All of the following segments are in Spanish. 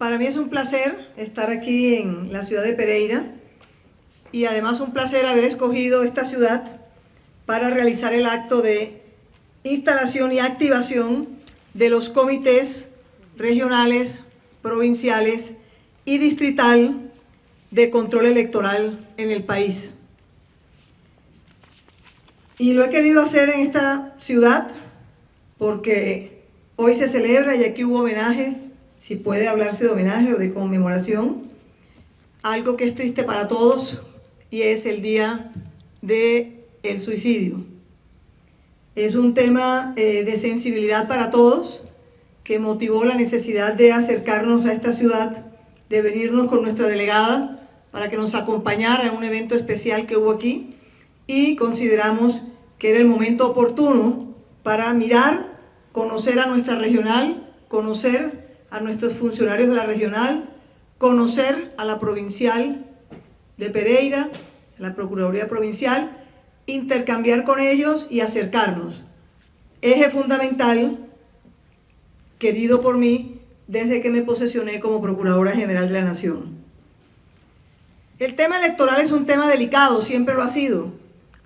Para mí es un placer estar aquí en la ciudad de Pereira y además un placer haber escogido esta ciudad para realizar el acto de instalación y activación de los comités regionales, provinciales y distrital de control electoral en el país. Y lo he querido hacer en esta ciudad porque hoy se celebra y aquí hubo homenaje si puede hablarse de homenaje o de conmemoración, algo que es triste para todos y es el día del el suicidio. Es un tema eh, de sensibilidad para todos que motivó la necesidad de acercarnos a esta ciudad, de venirnos con nuestra delegada para que nos acompañara en un evento especial que hubo aquí y consideramos que era el momento oportuno para mirar, conocer a nuestra regional, conocer a nuestros funcionarios de la regional, conocer a la provincial de Pereira, la Procuraduría Provincial, intercambiar con ellos y acercarnos. Eje fundamental, querido por mí, desde que me posesioné como Procuradora General de la Nación. El tema electoral es un tema delicado, siempre lo ha sido.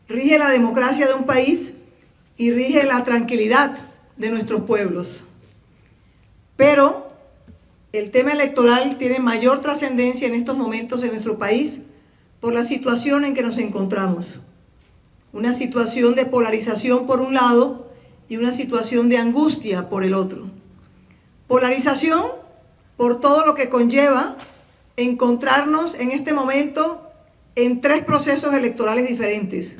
Rige la democracia de un país y rige la tranquilidad de nuestros pueblos. Pero el tema electoral tiene mayor trascendencia en estos momentos en nuestro país por la situación en que nos encontramos. Una situación de polarización por un lado y una situación de angustia por el otro. Polarización por todo lo que conlleva encontrarnos en este momento en tres procesos electorales diferentes.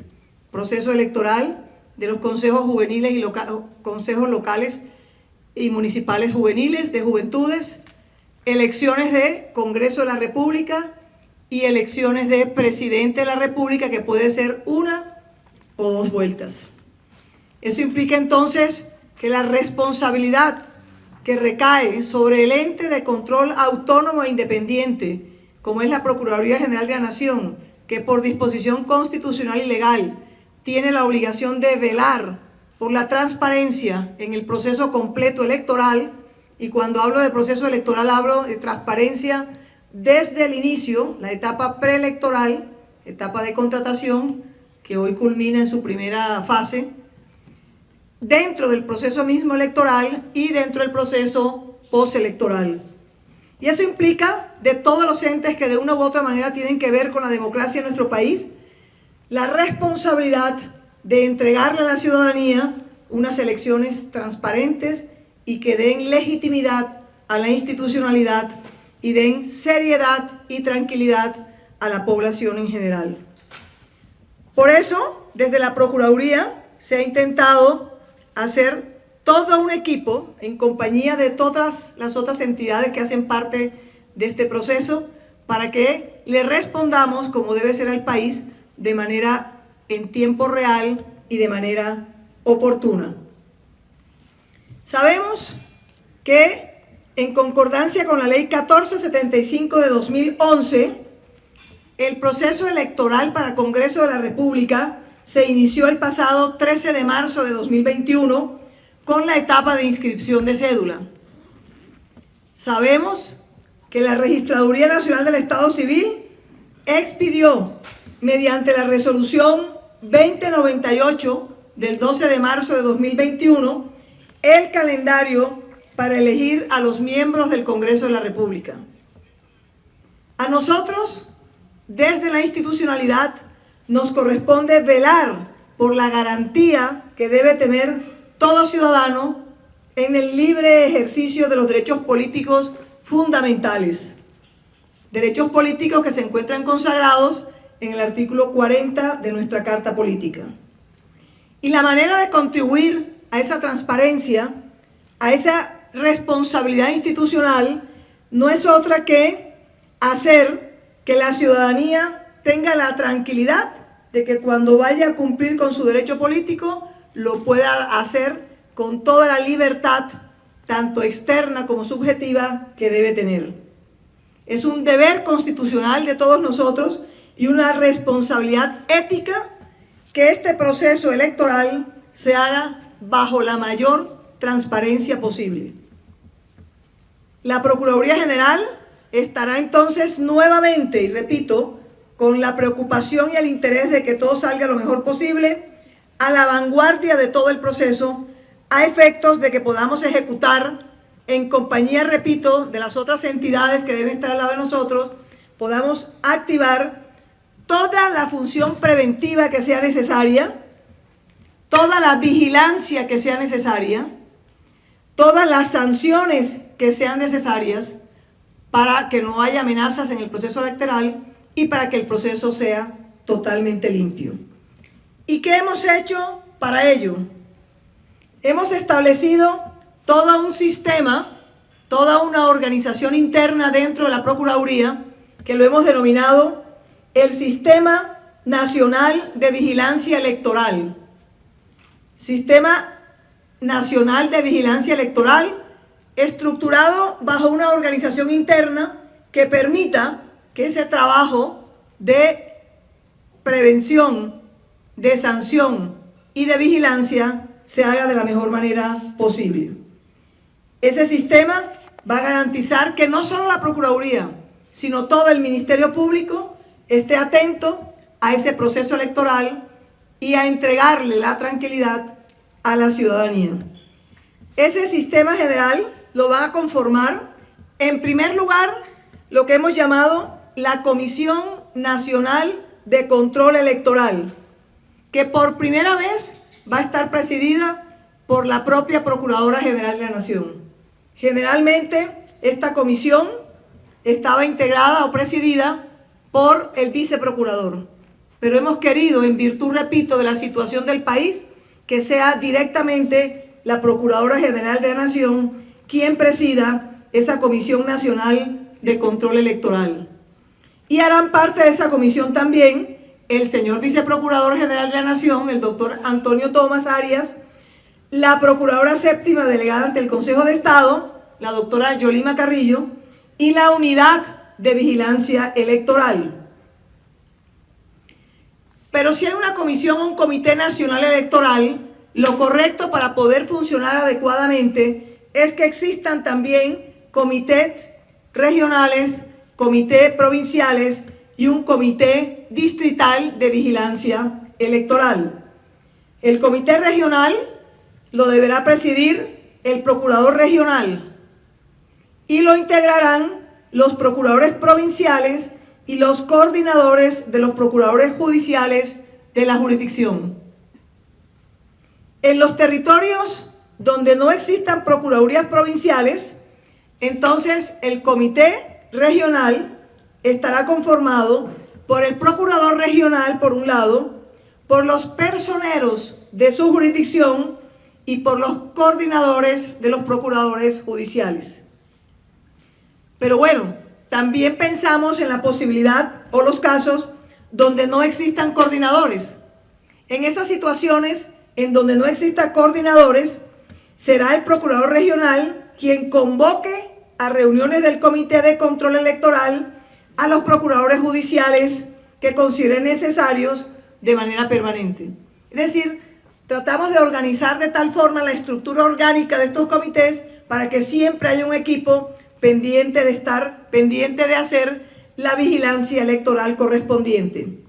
Proceso electoral de los consejos juveniles y consejos locales y municipales juveniles de juventudes, elecciones de Congreso de la República y elecciones de Presidente de la República, que puede ser una o dos vueltas. Eso implica entonces que la responsabilidad que recae sobre el ente de control autónomo e independiente, como es la Procuraduría General de la Nación, que por disposición constitucional y legal tiene la obligación de velar por la transparencia en el proceso completo electoral, y cuando hablo de proceso electoral hablo de transparencia desde el inicio, la etapa preelectoral, etapa de contratación, que hoy culmina en su primera fase, dentro del proceso mismo electoral y dentro del proceso postelectoral. Y eso implica de todos los entes que de una u otra manera tienen que ver con la democracia en nuestro país, la responsabilidad de entregarle a la ciudadanía unas elecciones transparentes y que den legitimidad a la institucionalidad y den seriedad y tranquilidad a la población en general. Por eso, desde la Procuraduría se ha intentado hacer todo un equipo en compañía de todas las otras entidades que hacen parte de este proceso para que le respondamos como debe ser al país de manera en tiempo real y de manera oportuna. Sabemos que en concordancia con la ley 1475 de 2011, el proceso electoral para Congreso de la República se inició el pasado 13 de marzo de 2021 con la etapa de inscripción de cédula. Sabemos que la Registraduría Nacional del Estado Civil expidió mediante la resolución 2098 del 12 de marzo de 2021 el calendario para elegir a los miembros del Congreso de la República. A nosotros, desde la institucionalidad, nos corresponde velar por la garantía que debe tener todo ciudadano en el libre ejercicio de los derechos políticos fundamentales. Derechos políticos que se encuentran consagrados en el artículo 40 de nuestra Carta Política. Y la manera de contribuir a esa transparencia, a esa responsabilidad institucional, no es otra que hacer que la ciudadanía tenga la tranquilidad de que cuando vaya a cumplir con su derecho político, lo pueda hacer con toda la libertad, tanto externa como subjetiva, que debe tener. Es un deber constitucional de todos nosotros y una responsabilidad ética que este proceso electoral se haga bajo la mayor transparencia posible. La Procuraduría General estará entonces nuevamente, y repito, con la preocupación y el interés de que todo salga lo mejor posible, a la vanguardia de todo el proceso, a efectos de que podamos ejecutar en compañía, repito, de las otras entidades que deben estar al lado de nosotros, podamos activar toda la función preventiva que sea necesaria, toda la vigilancia que sea necesaria, todas las sanciones que sean necesarias para que no haya amenazas en el proceso electoral y para que el proceso sea totalmente limpio. ¿Y qué hemos hecho para ello? Hemos establecido todo un sistema, toda una organización interna dentro de la Procuraduría, que lo hemos denominado el Sistema Nacional de Vigilancia Electoral. Sistema Nacional de Vigilancia Electoral estructurado bajo una organización interna que permita que ese trabajo de prevención, de sanción y de vigilancia se haga de la mejor manera posible. Ese sistema va a garantizar que no solo la Procuraduría, sino todo el Ministerio Público esté atento a ese proceso electoral y a entregarle la tranquilidad a la ciudadanía. Ese sistema general lo va a conformar, en primer lugar, lo que hemos llamado la Comisión Nacional de Control Electoral, que por primera vez va a estar presidida por la propia Procuradora General de la Nación. Generalmente, esta comisión estaba integrada o presidida por el viceprocurador, pero hemos querido, en virtud, repito, de la situación del país, que sea directamente la Procuradora General de la Nación quien presida esa Comisión Nacional de Control Electoral. Y harán parte de esa comisión también el señor Viceprocurador General de la Nación, el doctor Antonio Tomás Arias, la Procuradora Séptima Delegada ante el Consejo de Estado, la doctora Yolima Carrillo, y la Unidad de Vigilancia Electoral. Pero si hay una comisión o un comité nacional electoral, lo correcto para poder funcionar adecuadamente es que existan también comités regionales, comités provinciales y un comité distrital de vigilancia electoral. El comité regional lo deberá presidir el procurador regional y lo integrarán los procuradores provinciales y los coordinadores de los procuradores judiciales de la jurisdicción. En los territorios donde no existan procuradurías provinciales, entonces el comité regional estará conformado por el procurador regional, por un lado, por los personeros de su jurisdicción y por los coordinadores de los procuradores judiciales. Pero bueno, también pensamos en la posibilidad o los casos donde no existan coordinadores. En esas situaciones en donde no existan coordinadores, será el procurador regional quien convoque a reuniones del Comité de Control Electoral a los procuradores judiciales que consideren necesarios de manera permanente. Es decir, tratamos de organizar de tal forma la estructura orgánica de estos comités para que siempre haya un equipo pendiente de estar, pendiente de hacer la vigilancia electoral correspondiente.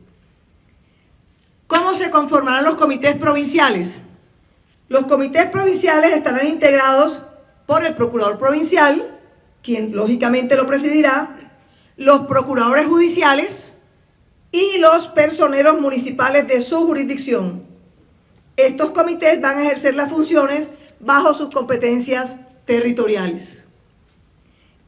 ¿Cómo se conformarán los comités provinciales? Los comités provinciales estarán integrados por el procurador provincial, quien lógicamente lo presidirá, los procuradores judiciales y los personeros municipales de su jurisdicción. Estos comités van a ejercer las funciones bajo sus competencias territoriales.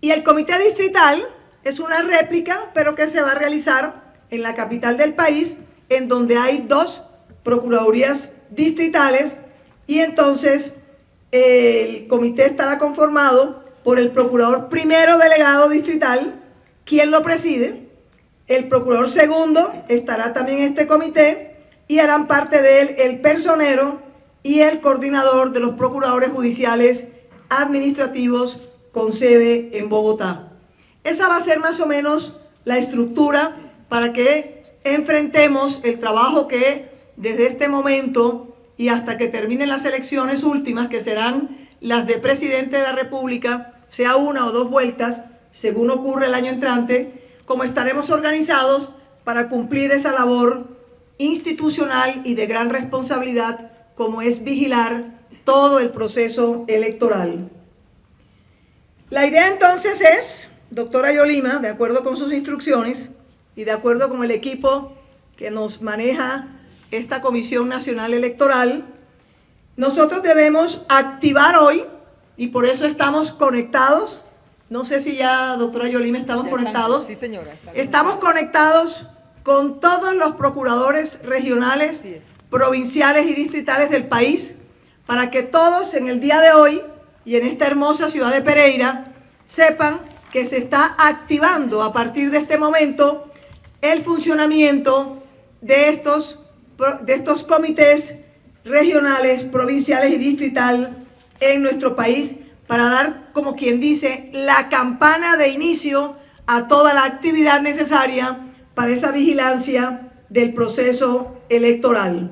Y el comité distrital es una réplica, pero que se va a realizar en la capital del país, en donde hay dos procuradurías distritales. Y entonces el comité estará conformado por el procurador primero delegado distrital, quien lo preside, el procurador segundo estará también en este comité y harán parte de él el personero y el coordinador de los procuradores judiciales administrativos con sede en Bogotá. Esa va a ser más o menos la estructura para que enfrentemos el trabajo que desde este momento y hasta que terminen las elecciones últimas, que serán las de presidente de la República sea una o dos vueltas, según ocurre el año entrante, como estaremos organizados para cumplir esa labor institucional y de gran responsabilidad como es vigilar todo el proceso electoral. La idea entonces es, doctora Yolima, de acuerdo con sus instrucciones y de acuerdo con el equipo que nos maneja esta Comisión Nacional Electoral, nosotros debemos activar hoy, y por eso estamos conectados, no sé si ya, doctora Yolima, estamos conectados. sí, señora. Estamos conectados con todos los procuradores regionales, provinciales y distritales del país, para que todos en el día de hoy y en esta hermosa ciudad de Pereira sepan que se está activando a partir de este momento el funcionamiento de estos, de estos comités regionales, provinciales y distrital en nuestro país para dar, como quien dice, la campana de inicio a toda la actividad necesaria para esa vigilancia del proceso electoral.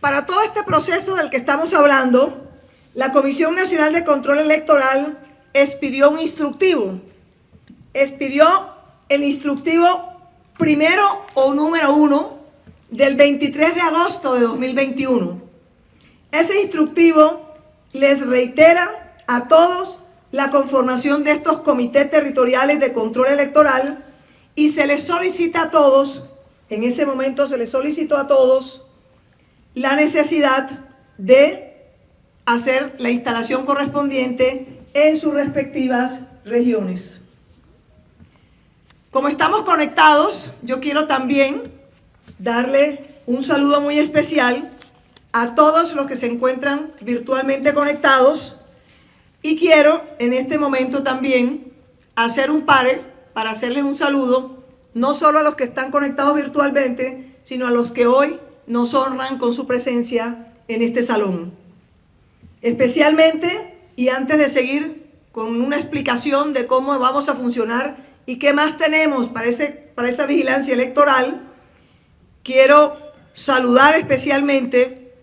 Para todo este proceso del que estamos hablando, la Comisión Nacional de Control Electoral expidió un instructivo. Expidió el instructivo primero o número uno del 23 de agosto de 2021. Ese instructivo les reitera a todos la conformación de estos comités territoriales de control electoral y se les solicita a todos, en ese momento se les solicitó a todos, la necesidad de hacer la instalación correspondiente en sus respectivas regiones. Como estamos conectados, yo quiero también darle un saludo muy especial a todos los que se encuentran virtualmente conectados y quiero en este momento también hacer un pare para hacerles un saludo, no solo a los que están conectados virtualmente, sino a los que hoy nos honran con su presencia en este salón. Especialmente, y antes de seguir con una explicación de cómo vamos a funcionar y qué más tenemos para, ese, para esa vigilancia electoral, quiero saludar especialmente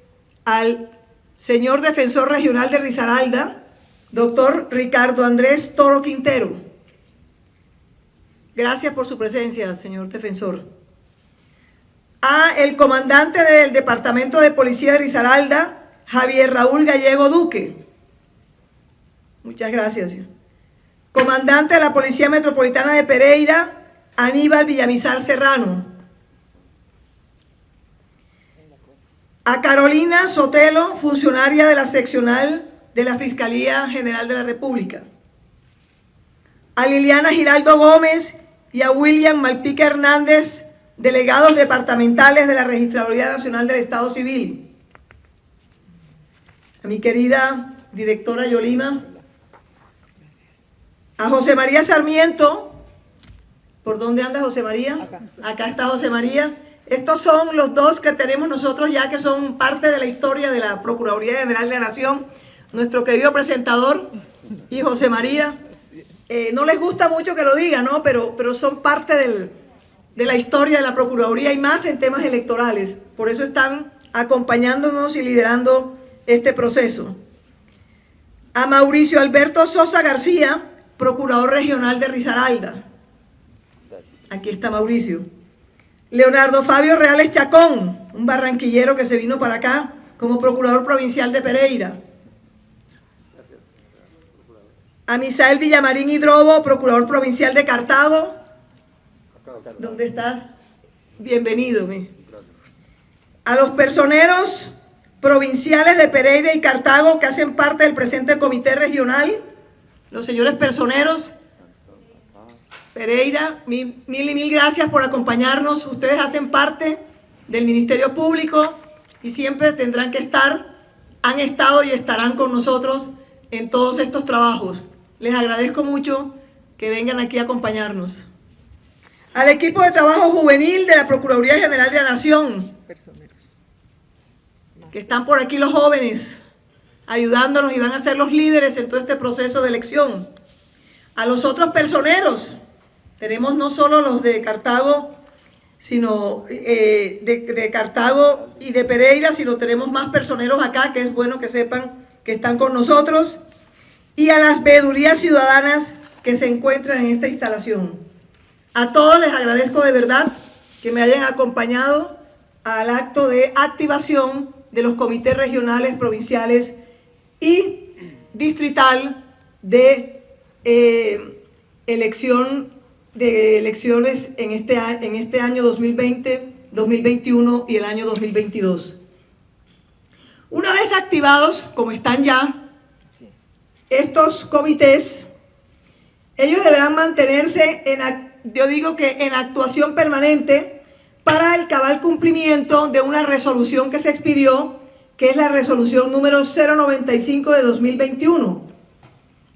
al señor defensor regional de Risaralda, doctor Ricardo Andrés Toro Quintero. Gracias por su presencia, señor defensor. A el comandante del Departamento de Policía de Risaralda, Javier Raúl Gallego Duque. Muchas gracias. Comandante de la Policía Metropolitana de Pereira, Aníbal Villamizar Serrano. A Carolina Sotelo, funcionaria de la seccional de la Fiscalía General de la República. A Liliana Giraldo Gómez y a William Malpica Hernández, delegados departamentales de la Registraduría Nacional del Estado Civil. A mi querida directora Yolima. A José María Sarmiento. ¿Por dónde anda José María? Acá. Acá está José María. Estos son los dos que tenemos nosotros ya que son parte de la historia de la Procuraduría General de la Nación. Nuestro querido presentador y José María. Eh, no les gusta mucho que lo diga, ¿no? Pero, pero son parte del, de la historia de la Procuraduría y más en temas electorales. Por eso están acompañándonos y liderando este proceso. A Mauricio Alberto Sosa García, Procurador Regional de Risaralda. Aquí está Mauricio. Leonardo Fabio Reales Chacón, un barranquillero que se vino para acá como Procurador Provincial de Pereira. A Misael Villamarín Hidrobo, Procurador Provincial de Cartago. ¿Dónde estás? Bienvenido. mi. A los personeros provinciales de Pereira y Cartago que hacen parte del presente comité regional, los señores personeros, Pereira, mil, mil y mil gracias por acompañarnos. Ustedes hacen parte del Ministerio Público y siempre tendrán que estar, han estado y estarán con nosotros en todos estos trabajos. Les agradezco mucho que vengan aquí a acompañarnos. Al equipo de trabajo juvenil de la Procuraduría General de la Nación, que están por aquí los jóvenes, ayudándonos y van a ser los líderes en todo este proceso de elección. A los otros personeros, tenemos no solo los de Cartago, sino eh, de, de Cartago y de Pereira, sino tenemos más personeros acá, que es bueno que sepan que están con nosotros y a las veedurías ciudadanas que se encuentran en esta instalación. A todos les agradezco de verdad que me hayan acompañado al acto de activación de los comités regionales, provinciales y distrital de eh, elección de elecciones en este, en este año 2020, 2021 y el año 2022. Una vez activados, como están ya, estos comités, ellos deberán mantenerse en, yo digo que en actuación permanente para el cabal cumplimiento de una resolución que se expidió, que es la resolución número 095 de 2021.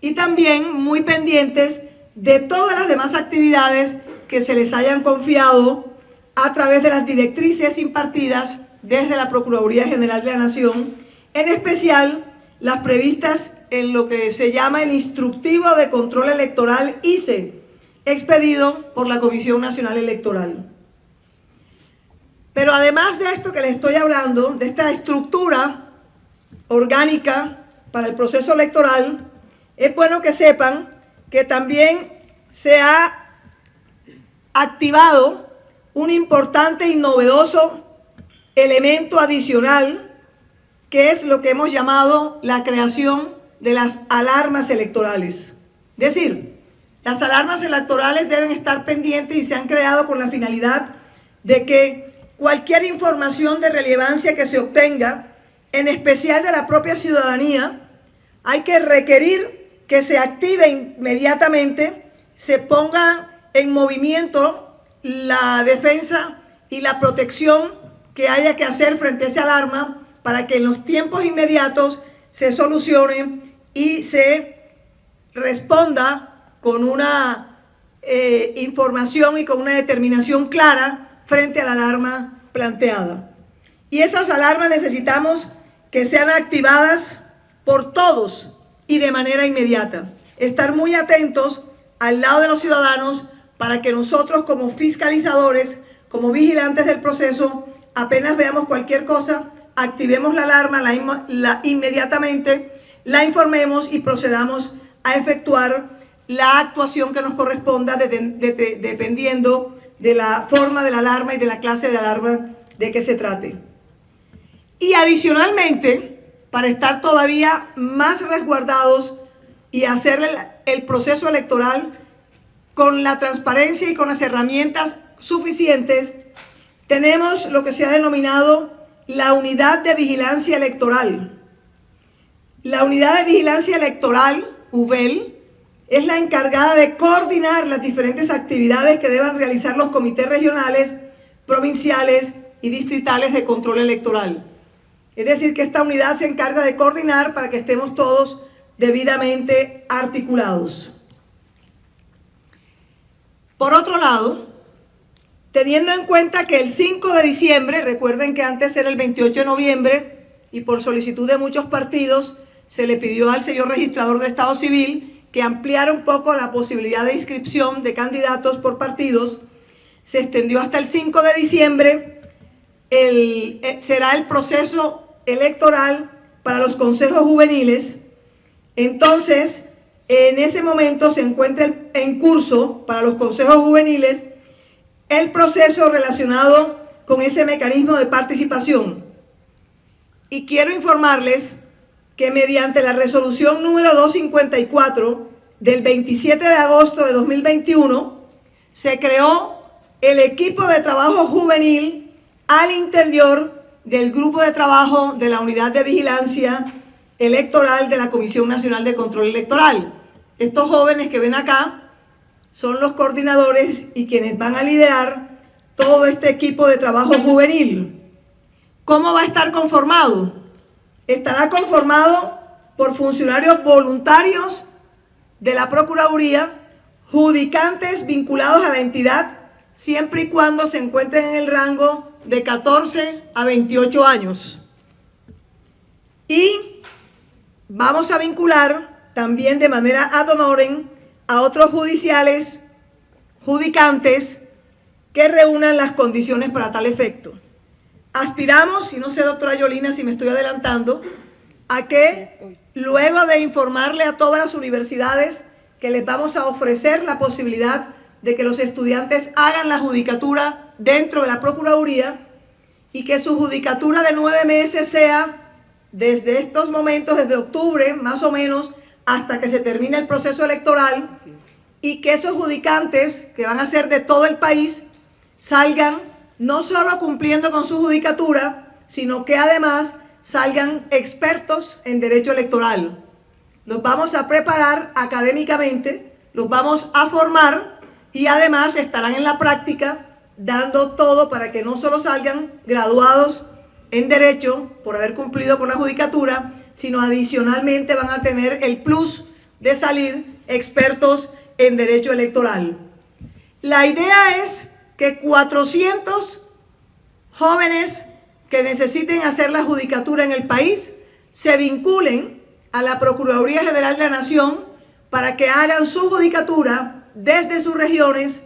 Y también muy pendientes de todas las demás actividades que se les hayan confiado a través de las directrices impartidas desde la Procuraduría General de la Nación, en especial las previstas en lo que se llama el Instructivo de Control Electoral ICE, expedido por la Comisión Nacional Electoral. Pero además de esto que les estoy hablando, de esta estructura orgánica para el proceso electoral, es bueno que sepan que también se ha activado un importante y novedoso elemento adicional que es lo que hemos llamado la creación de las alarmas electorales. Es decir, las alarmas electorales deben estar pendientes y se han creado con la finalidad de que cualquier información de relevancia que se obtenga, en especial de la propia ciudadanía, hay que requerir que se active inmediatamente, se ponga en movimiento la defensa y la protección que haya que hacer frente a esa alarma para que en los tiempos inmediatos se solucione y se responda con una eh, información y con una determinación clara frente a la alarma planteada. Y esas alarmas necesitamos que sean activadas por todos y de manera inmediata. Estar muy atentos al lado de los ciudadanos para que nosotros como fiscalizadores, como vigilantes del proceso, apenas veamos cualquier cosa, activemos la alarma la, inmediatamente la informemos y procedamos a efectuar la actuación que nos corresponda dependiendo de la forma de la alarma y de la clase de alarma de que se trate. Y adicionalmente, para estar todavía más resguardados y hacer el proceso electoral con la transparencia y con las herramientas suficientes, tenemos lo que se ha denominado la unidad de vigilancia electoral, la Unidad de Vigilancia Electoral, UVEL, es la encargada de coordinar las diferentes actividades que deban realizar los comités regionales, provinciales y distritales de control electoral. Es decir, que esta unidad se encarga de coordinar para que estemos todos debidamente articulados. Por otro lado, teniendo en cuenta que el 5 de diciembre, recuerden que antes era el 28 de noviembre, y por solicitud de muchos partidos, se le pidió al señor registrador de Estado Civil que ampliara un poco la posibilidad de inscripción de candidatos por partidos. Se extendió hasta el 5 de diciembre. Eh, será el proceso electoral para los consejos juveniles. Entonces, en ese momento se encuentra en curso para los consejos juveniles el proceso relacionado con ese mecanismo de participación. Y quiero informarles que mediante la resolución número 254 del 27 de agosto de 2021 se creó el equipo de trabajo juvenil al interior del grupo de trabajo de la Unidad de Vigilancia Electoral de la Comisión Nacional de Control Electoral. Estos jóvenes que ven acá son los coordinadores y quienes van a liderar todo este equipo de trabajo juvenil. ¿Cómo va a estar conformado? Estará conformado por funcionarios voluntarios de la Procuraduría, judicantes vinculados a la entidad, siempre y cuando se encuentren en el rango de 14 a 28 años. Y vamos a vincular también de manera ad honorem a otros judiciales, judicantes, que reúnan las condiciones para tal efecto. Aspiramos, y no sé, doctora Yolina, si me estoy adelantando, a que luego de informarle a todas las universidades que les vamos a ofrecer la posibilidad de que los estudiantes hagan la judicatura dentro de la Procuraduría y que su judicatura de nueve meses sea desde estos momentos, desde octubre más o menos, hasta que se termine el proceso electoral y que esos judicantes, que van a ser de todo el país, salgan no solo cumpliendo con su judicatura, sino que además salgan expertos en derecho electoral. Los vamos a preparar académicamente, los vamos a formar y además estarán en la práctica dando todo para que no solo salgan graduados en Derecho por haber cumplido con la judicatura, sino adicionalmente van a tener el plus de salir expertos en Derecho Electoral. La idea es que 400 jóvenes que necesiten hacer la judicatura en el país se vinculen a la Procuraduría General de la Nación para que hagan su judicatura desde sus regiones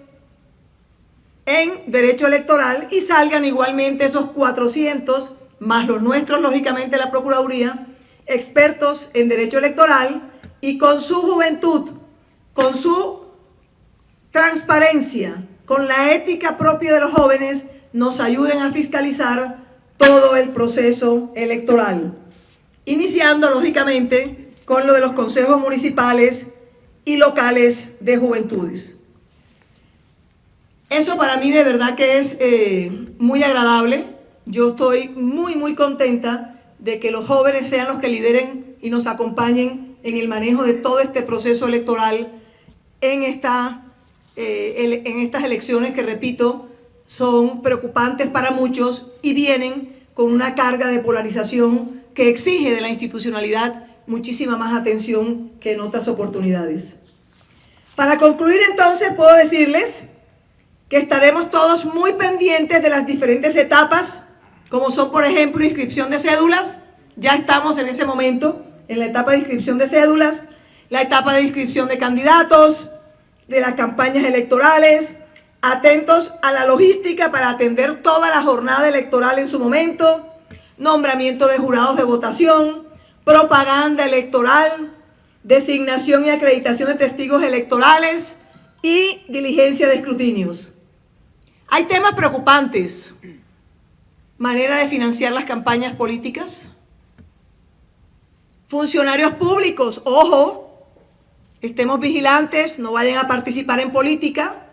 en derecho electoral y salgan igualmente esos 400, más los nuestros, lógicamente, la Procuraduría, expertos en derecho electoral y con su juventud, con su transparencia, con la ética propia de los jóvenes, nos ayuden a fiscalizar todo el proceso electoral. Iniciando, lógicamente, con lo de los consejos municipales y locales de juventudes. Eso para mí de verdad que es eh, muy agradable. Yo estoy muy, muy contenta de que los jóvenes sean los que lideren y nos acompañen en el manejo de todo este proceso electoral en, esta, eh, en estas elecciones que, repito, son preocupantes para muchos y vienen con una carga de polarización que exige de la institucionalidad muchísima más atención que en otras oportunidades. Para concluir entonces puedo decirles que estaremos todos muy pendientes de las diferentes etapas, como son, por ejemplo, inscripción de cédulas. Ya estamos en ese momento, en la etapa de inscripción de cédulas, la etapa de inscripción de candidatos, de las campañas electorales, atentos a la logística para atender toda la jornada electoral en su momento, nombramiento de jurados de votación, propaganda electoral, designación y acreditación de testigos electorales y diligencia de escrutinios. Hay temas preocupantes. Manera de financiar las campañas políticas. Funcionarios públicos, ojo, estemos vigilantes, no vayan a participar en política.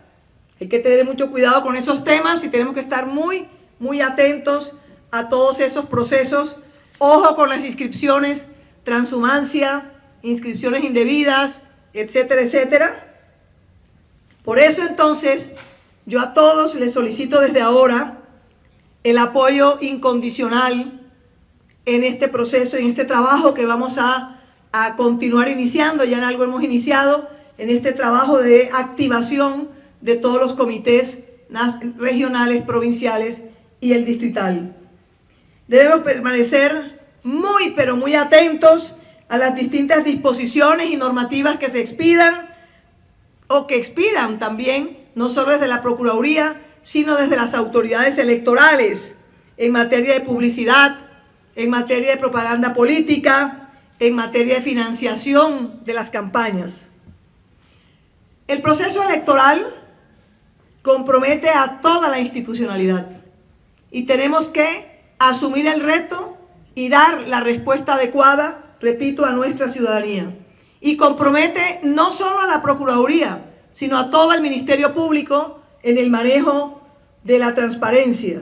Hay que tener mucho cuidado con esos temas y tenemos que estar muy, muy atentos a todos esos procesos. Ojo con las inscripciones, transhumancia, inscripciones indebidas, etcétera, etcétera. Por eso entonces yo a todos les solicito desde ahora el apoyo incondicional en este proceso, en este trabajo que vamos a, a continuar iniciando, ya en algo hemos iniciado, en este trabajo de activación de todos los comités regionales, provinciales y el distrital. Debemos permanecer muy, pero muy atentos a las distintas disposiciones y normativas que se expidan o que expidan también no solo desde la Procuraduría, sino desde las autoridades electorales en materia de publicidad, en materia de propaganda política, en materia de financiación de las campañas. El proceso electoral compromete a toda la institucionalidad y tenemos que asumir el reto y dar la respuesta adecuada, repito, a nuestra ciudadanía. Y compromete no solo a la Procuraduría, sino a todo el Ministerio Público en el manejo de la transparencia.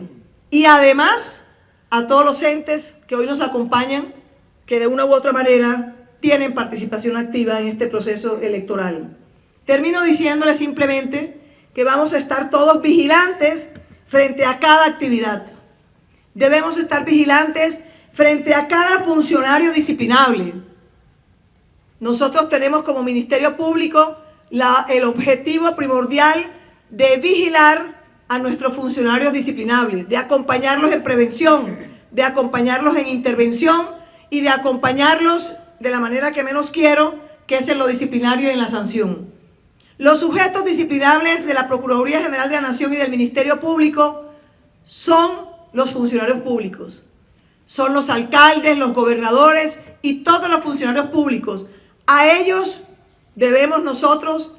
Y además a todos los entes que hoy nos acompañan, que de una u otra manera tienen participación activa en este proceso electoral. Termino diciéndole simplemente que vamos a estar todos vigilantes frente a cada actividad. Debemos estar vigilantes frente a cada funcionario disciplinable. Nosotros tenemos como Ministerio Público el objetivo primordial de vigilar a nuestros funcionarios disciplinables, de acompañarlos en prevención, de acompañarlos en intervención y de acompañarlos de la manera que menos quiero, que es en lo disciplinario y en la sanción. Los sujetos disciplinables de la Procuraduría General de la Nación y del Ministerio Público son los funcionarios públicos. son los alcaldes, los gobernadores y todos los funcionarios públicos. A ellos debemos nosotros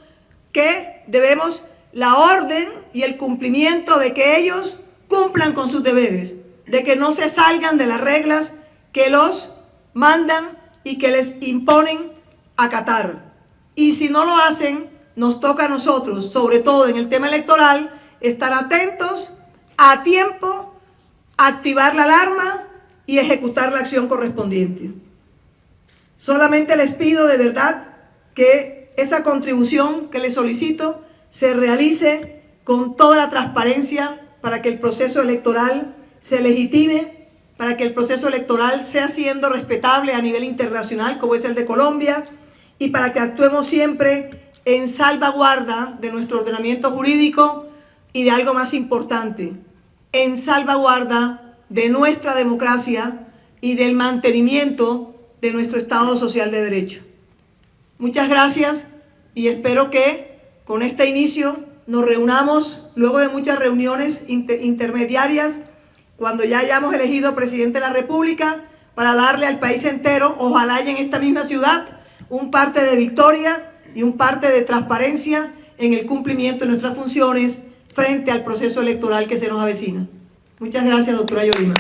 que debemos la orden y el cumplimiento de que ellos cumplan con sus deberes, de que no se salgan de las reglas que los mandan y que les imponen acatar. Y si no lo hacen, nos toca a nosotros, sobre todo en el tema electoral, estar atentos, a tiempo, activar la alarma y ejecutar la acción correspondiente. Solamente les pido de verdad que esa contribución que les solicito se realice con toda la transparencia para que el proceso electoral se legitime, para que el proceso electoral sea siendo respetable a nivel internacional como es el de Colombia y para que actuemos siempre en salvaguarda de nuestro ordenamiento jurídico y de algo más importante, en salvaguarda de nuestra democracia y del mantenimiento de nuestro Estado Social de Derecho. Muchas gracias y espero que con este inicio nos reunamos luego de muchas reuniones intermediarias cuando ya hayamos elegido presidente de la República para darle al país entero, ojalá y en esta misma ciudad, un parte de victoria y un parte de transparencia en el cumplimiento de nuestras funciones frente al proceso electoral que se nos avecina. Muchas gracias, doctora Yolima.